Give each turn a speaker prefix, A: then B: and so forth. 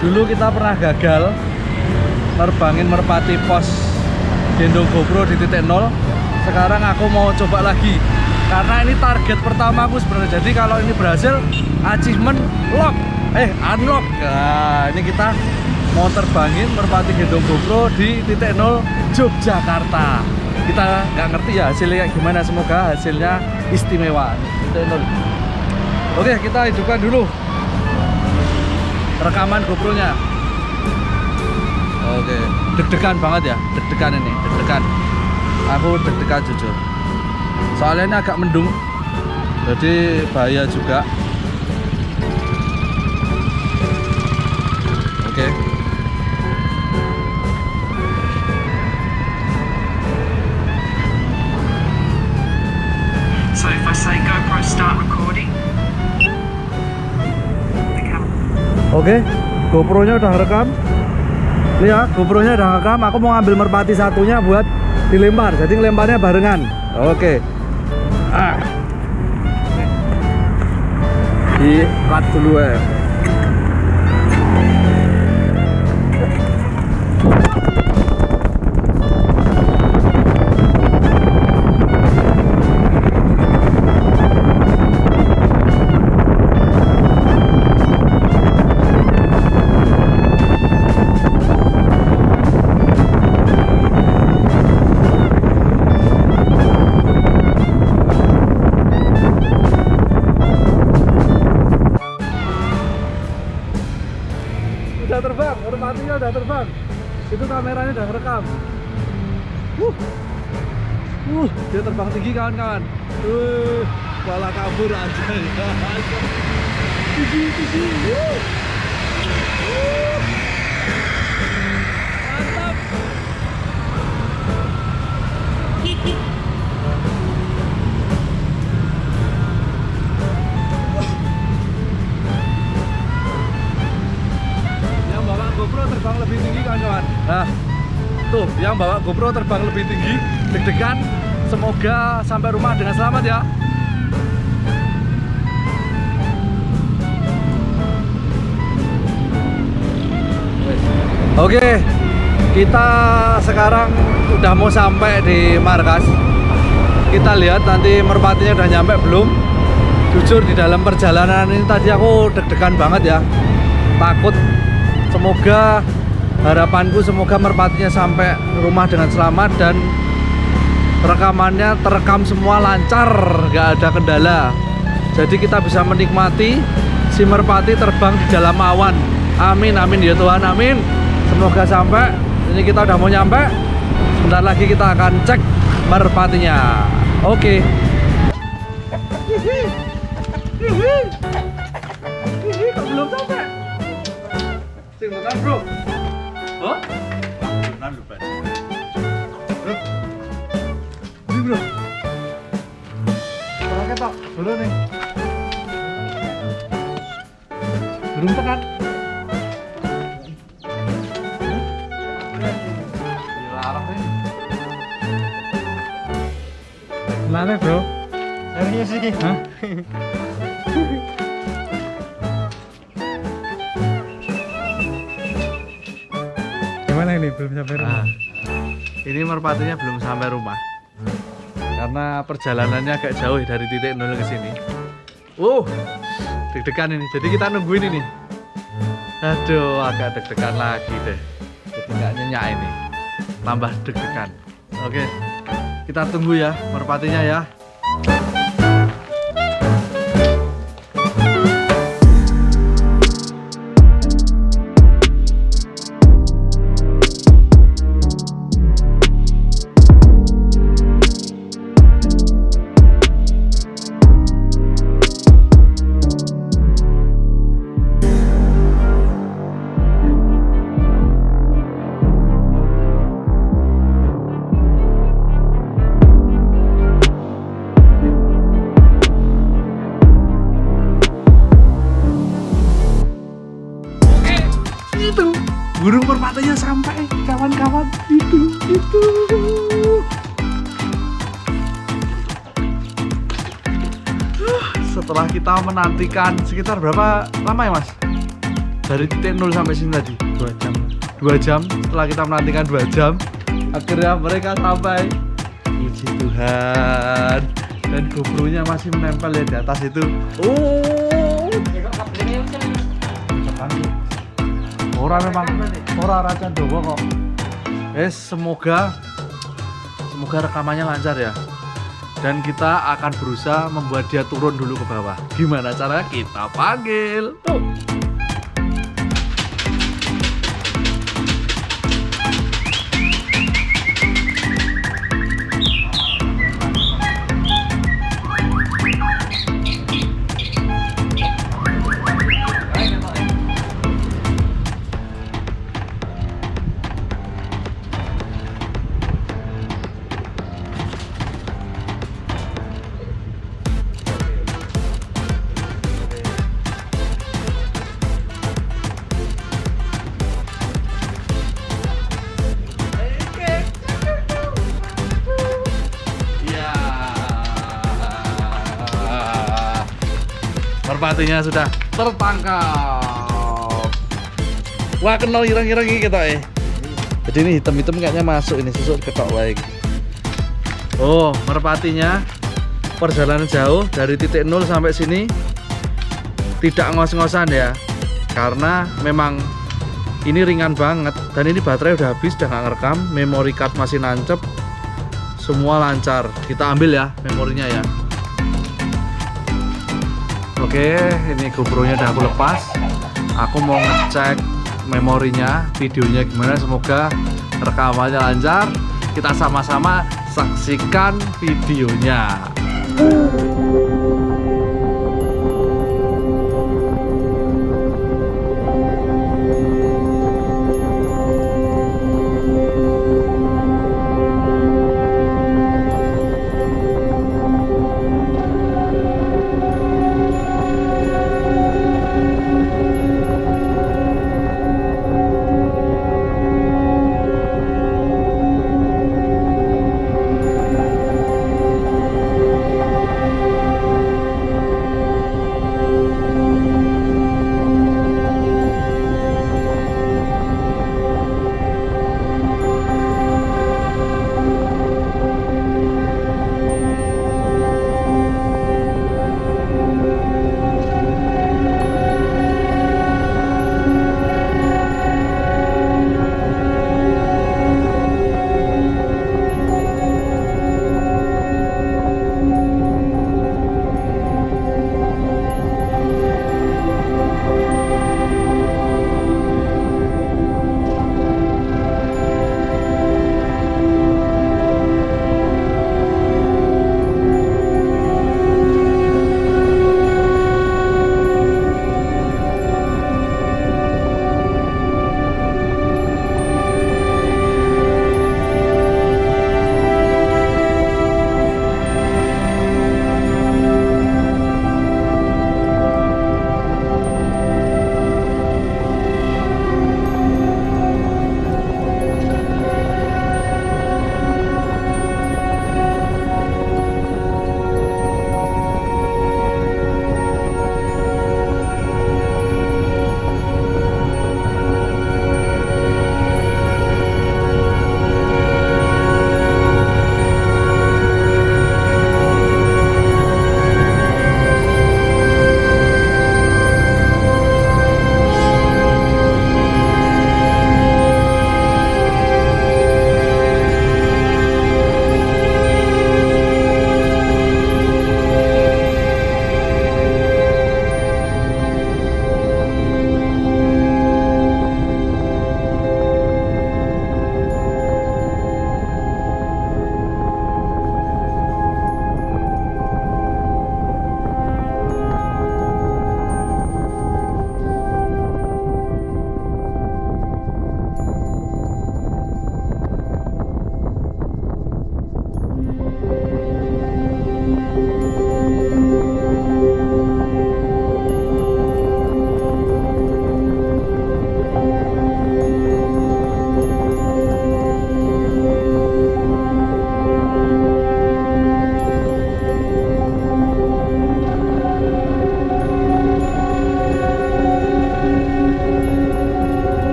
A: Dulu kita pernah gagal nerbangin merpati pos gendong GoPro di titik nol. Sekarang aku mau coba lagi karena ini target pertama aku sebenarnya. Jadi kalau ini berhasil, achievement lock, eh unlock. Nah, ini kita mau terbangin merpati gendong GoPro di titik nol Yogyakarta. Kita nggak ngerti ya hasilnya kayak gimana. Semoga hasilnya istimewa. Titik nol. Oke, kita hidupkan dulu rekaman GoPro-nya. Oke, deg-degan banget ya, deg-degan ini, deg-degan. Aku deg-degan jujur. Soalnya ini agak mendung, jadi bahaya juga. Oke. Oke, GoPro-nya udah rekam. Ini ya, GoPro-nya udah rekam. Aku mau ngambil merpati satunya buat dilempar. Jadi ngelemparnya barengan. Oke. Ah. Di cut dulu ya. Terbang tinggi kawan-kawan. Uh, malah kabur aja. tinggi, tinggi. Mantap. yang bawa GoPro terbang lebih tinggi kawan-kawan nah tuh yang bawa GoPro terbang lebih tinggi deg-degan semoga sampai rumah dengan selamat ya Oke, kita sekarang udah mau sampai di markas. Kita lihat nanti merpatinya udah nyampe belum. Jujur di dalam perjalanan ini tadi aku deg-degan banget ya. Takut semoga harapanku semoga merpatinya sampai rumah dengan selamat dan rekamannya terekam semua lancar nggak ada kendala jadi kita bisa menikmati si merpati terbang di dalam awan amin amin ya Tuhan amin semoga sampai ini kita udah mau nyampe sebentar lagi kita akan cek merpatinya oke kok belum sampai Bro. Oh? Lho, dulu nih. Belum tekan.
B: Mana bro?
A: Serius iki?
B: Hah? Gimana ini belum sampai rumah?
A: Nah, ini merpatinya belum sampai rumah. Karena perjalanannya agak jauh dari titik nol ke sini. Uh, deg-degan ini. Jadi kita nungguin ini. Aduh, agak deg-degan lagi deh. Jadi nggak nyenyak ini. Tambah deg-degan. Oke, kita tunggu ya merpatinya ya. Setelah kita menantikan sekitar berapa lama ya mas? Dari titik nol sampai sini tadi?
B: Dua jam.
A: Dua jam. Setelah kita menantikan dua jam akhirnya mereka sampai. Puji Tuhan. Dan GoPro-nya masih menempel ya di atas itu. Oh. Orang memang orang raja dowo kok. Eh semoga semoga rekamannya lancar ya dan kita akan berusaha membuat dia turun dulu ke bawah. Gimana caranya kita panggil. Tuh Merpatinya sudah tertangkap. Wah, kenal irang-irang ini kita eh. Jadi ini hitam-hitam kayaknya masuk ini susuk ketok baik. Oh, merpatinya perjalanan jauh dari titik nol sampai sini tidak ngos-ngosan ya. Karena memang ini ringan banget dan ini baterai udah habis udah nggak ngerekam, memory card masih nancep, semua lancar kita ambil ya memorinya ya oke ini GoPro nya udah aku lepas. Aku mau ngecek memorinya videonya gimana. Semoga rekamannya lancar. Kita sama-sama saksikan videonya